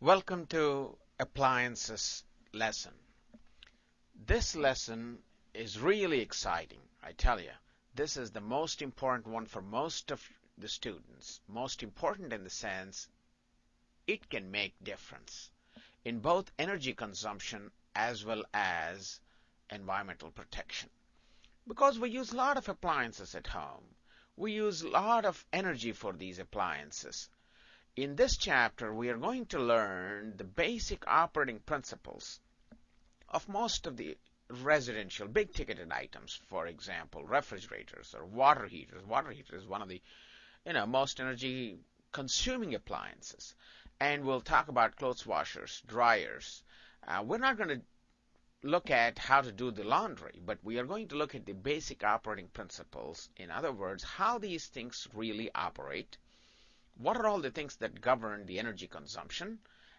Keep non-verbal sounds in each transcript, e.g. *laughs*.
Welcome to appliances lesson. This lesson is really exciting, I tell you. This is the most important one for most of the students. Most important in the sense it can make difference in both energy consumption as well as environmental protection. Because we use a lot of appliances at home. We use a lot of energy for these appliances. In this chapter, we are going to learn the basic operating principles of most of the residential big ticketed items, for example, refrigerators or water heaters. Water heater is one of the you know most energy consuming appliances. And we'll talk about clothes washers, dryers. Uh, we're not going to look at how to do the laundry, but we are going to look at the basic operating principles. In other words, how these things really operate what are all the things that govern the energy consumption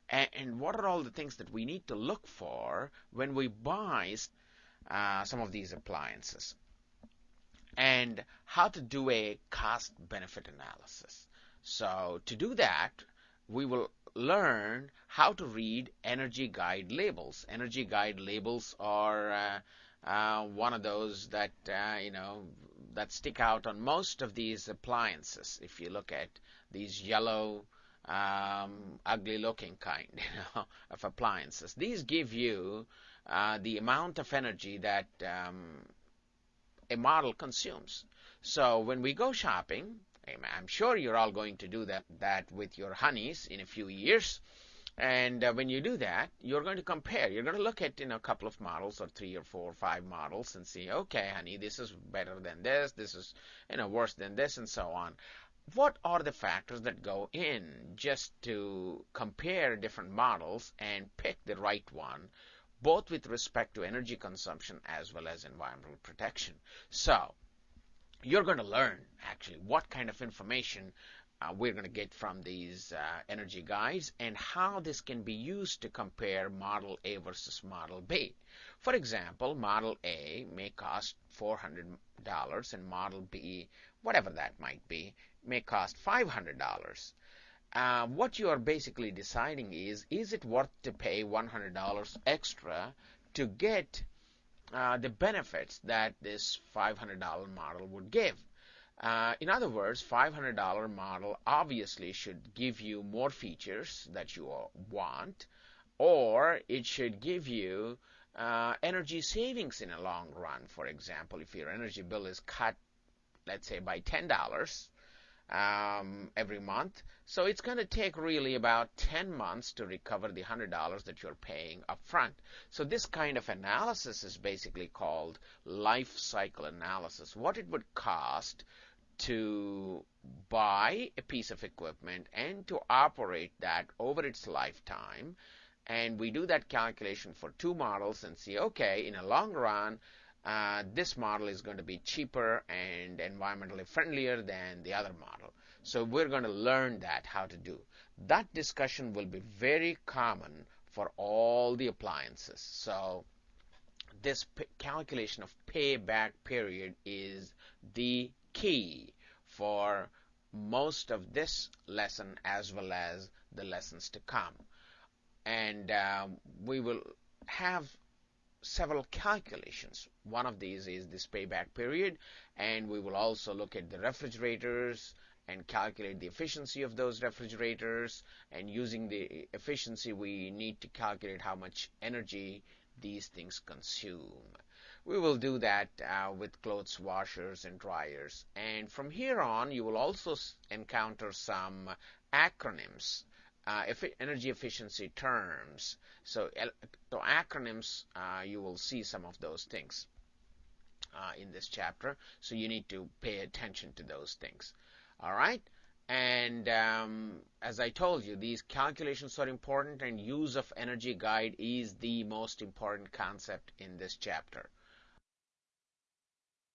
and, what are all the things that we need to look for when we buy uh, some of these appliances and how to do a cost benefit analysis. So to do that, we will learn how to read energy guide labels. Energy guide labels are uh, one of those that uh, you know that stick out on most of these appliances. If you look at these yellow, um, ugly-looking kind *laughs* you know, of appliances. These give you uh, the amount of energy that um, a model consumes. So when we go shopping, I'm sure you're all going to do that, that with your honeys in a few years. And uh, when you do that, you're going to compare. You're going to look at you know a couple of models or three or four or five models and see, okay, honey, this is better than this. This is you know worse than this, and so on what are the factors that go in just to compare different models and pick the right one, both with respect to energy consumption as well as environmental protection. So, you're going to learn actually what kind of information uh, we're going to get from these uh, energy guides and how this can be used to compare Model A versus Model B. For example, Model A may cost $400 and Model B, whatever that might be, may cost $500. Uh, what you are basically deciding is, is it worth to pay $100 extra to get uh, the benefits that this $500 model would give? Uh, in other words, $500 model obviously should give you more features that you want, or it should give you uh, energy savings in a long run. For example, if your energy bill is cut, let's say by $10, um, every month. So it's going to take really about 10 months to recover the $100 that you're paying upfront. So this kind of analysis is basically called life cycle analysis. What it would cost to buy a piece of equipment and to operate that over its lifetime. And we do that calculation for two models and see, okay, in a long run, uh, this model is going to be cheaper and environmentally friendlier than the other model. So we're going to learn that, how to do. That discussion will be very common for all the appliances. So this calculation of payback period is the key for most of this lesson as well as the lessons to come. And uh, we will have several calculations. One of these is this payback period, and we will also look at the refrigerators and calculate the efficiency of those refrigerators. And using the efficiency, we need to calculate how much energy these things consume. We will do that uh, with clothes washers and dryers. And from here on, you will also encounter some acronyms uh, energy efficiency terms. So, the acronyms, uh, you will see some of those things uh, in this chapter. So you need to pay attention to those things. All right. And um, as I told you, these calculations are important, and use of energy guide is the most important concept in this chapter.